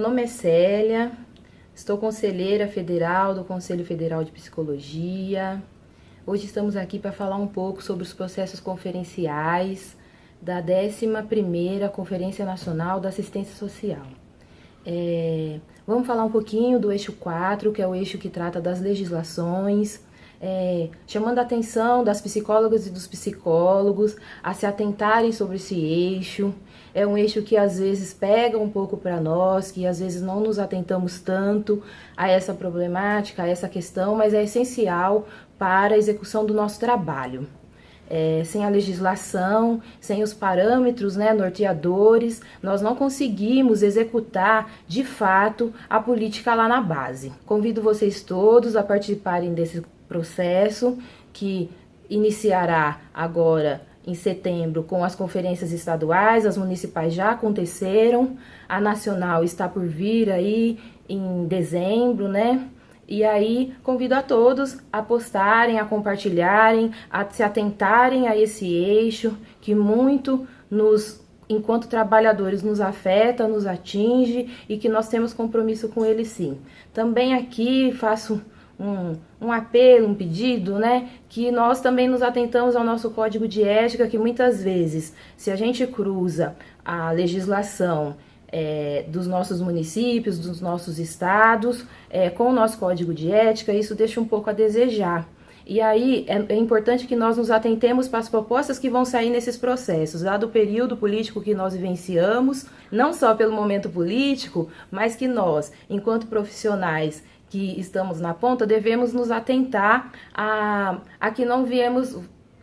nome é Célia, estou conselheira federal do Conselho Federal de Psicologia. Hoje estamos aqui para falar um pouco sobre os processos conferenciais da 11ª Conferência Nacional da Assistência Social. É, vamos falar um pouquinho do eixo 4, que é o eixo que trata das legislações, é, chamando a atenção das psicólogas e dos psicólogos a se atentarem sobre esse eixo. É um eixo que às vezes pega um pouco para nós, que às vezes não nos atentamos tanto a essa problemática, a essa questão, mas é essencial para a execução do nosso trabalho. É, sem a legislação, sem os parâmetros né, norteadores, nós não conseguimos executar de fato a política lá na base. Convido vocês todos a participarem desse processo que iniciará agora em setembro com as conferências estaduais, as municipais já aconteceram, a nacional está por vir aí em dezembro, né? E aí convido a todos a postarem, a compartilharem, a se atentarem a esse eixo que muito nos enquanto trabalhadores nos afeta, nos atinge e que nós temos compromisso com ele sim. Também aqui faço um, um apelo, um pedido, né? Que nós também nos atentamos ao nosso código de ética, que muitas vezes, se a gente cruza a legislação é, dos nossos municípios, dos nossos estados, é, com o nosso código de ética, isso deixa um pouco a desejar. E aí é, é, importante que nós nos atentemos para as propostas que vão sair nesses processos, dado o período político que nós vivenciamos, não só pelo momento político, mas que nós, enquanto profissionais que estamos na ponta, devemos nos atentar a, a que não viemos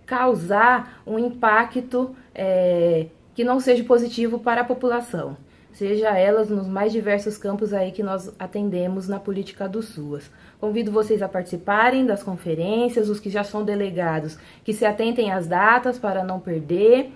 causar um impacto é, que não seja positivo para a população, seja elas nos mais diversos campos aí que nós atendemos na política do SUAS. Convido vocês a participarem das conferências, os que já são delegados, que se atentem às datas para não perder.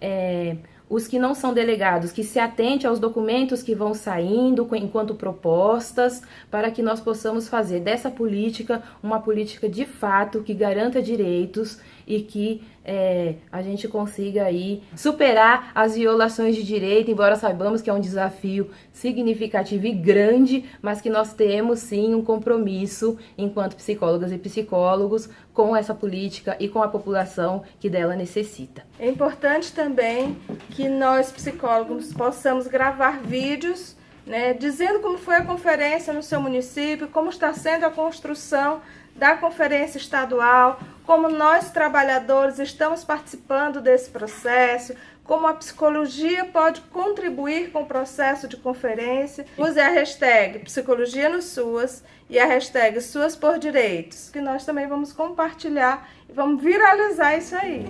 É, os que não são delegados, que se atente aos documentos que vão saindo enquanto propostas, para que nós possamos fazer dessa política uma política de fato que garanta direitos e que é, a gente consiga aí superar as violações de direito, embora saibamos que é um desafio significativo e grande, mas que nós temos sim um compromisso enquanto psicólogas e psicólogos com essa política e com a população que dela necessita. É importante também que nós psicólogos possamos gravar vídeos né, dizendo como foi a conferência no seu município, como está sendo a construção da conferência estadual, como nós trabalhadores estamos participando desse processo, como a psicologia pode contribuir com o processo de conferência. Use a hashtag Psicologia no SUAS e a hashtag SUAS por Direitos, que nós também vamos compartilhar e vamos viralizar isso aí.